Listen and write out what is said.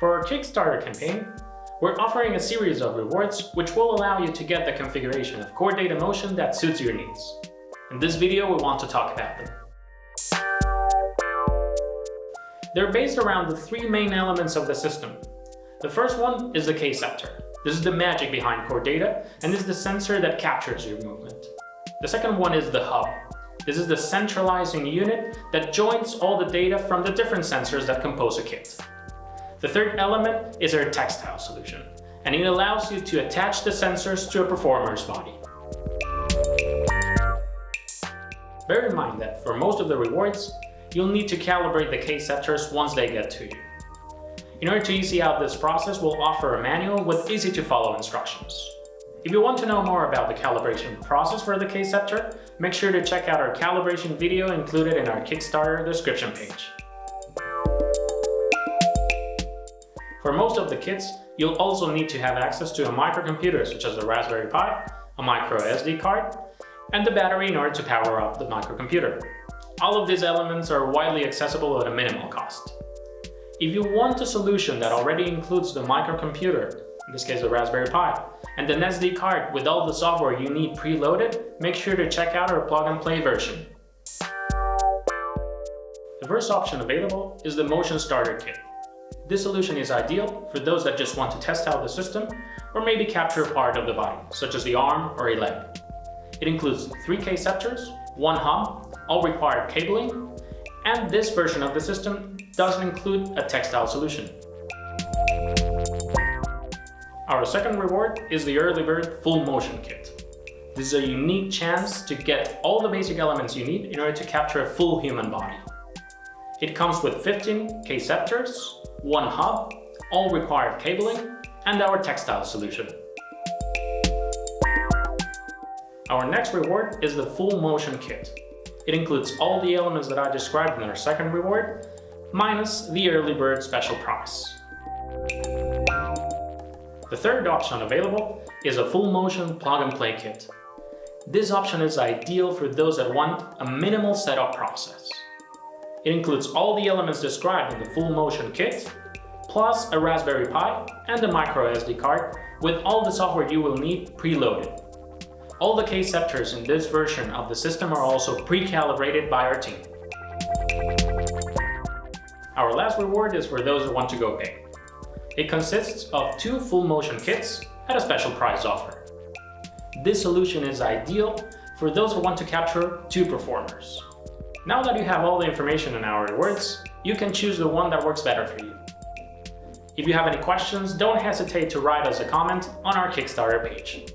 For our Kickstarter campaign, we're offering a series of rewards which will allow you to get the configuration of Chordata Motion that suits your needs. In this video, we want to talk about them. They're based around the three main elements of the system. The first one is the K-Ceptor. This is the magic behind core data, and is the sensor that captures your movement. The second one is the hub. This is the centralizing unit that joins all the data from the different sensors that compose a kit. The third element is our textile solution, and it allows you to attach the sensors to a performer's body. Bear in mind that for most of the rewards, you'll need to calibrate the K-Ceptors once they get to you. In order to easy out this process, we'll offer a manual with easy-to-follow instructions. If you want to know more about the calibration process for the K-Ceptor, make sure to check out our calibration video included in our Kickstarter description page. For most of the kits, you'll also need to have access to a microcomputer such as a Raspberry Pi, a micro SD card, and the battery in order to power up the microcomputer. All of these elements are widely accessible at a minimal cost. If you want a solution that already includes the microcomputer, in this case the Raspberry Pi, and an SD card with all the software you need preloaded, make sure to check out our plug-and-play version. The first option available is the Motion Starter Kit. This solution is ideal for those that just want to test out the system or maybe capture a part of the body, such as the arm or a leg. It includes 3 K-Ceptors, one hub, all required cabling, and this version of the system doesn't include a textile solution. Our second reward is the Early Bird Full Motion Kit. This is a unique chance to get all the basic elements you need in order to capture a full human body. It comes with 15 K-Ceptors, one hub, all required cabling, and our textile solution. Our next reward is the Full Motion Kit. It includes all the elements that I described in our second reward, minus the Early Bird special price. The third option available is a full motion plug-and-play kit. This option is ideal for those that want a minimal setup process. It includes all the elements described in the full motion kit, plus a Raspberry Pi and a micro SD card with all the software you will need preloaded. All the K-Ceptors in this version of the system are also pre-calibrated by our team. Our last reward is for those who want to go big. It consists of two full motion kits at a special price offer. This solution is ideal for those who want to capture two performers. Now that you have all the information in our rewards, you can choose the one that works better for you. If you have any questions, don't hesitate to write us a comment on our Kickstarter page.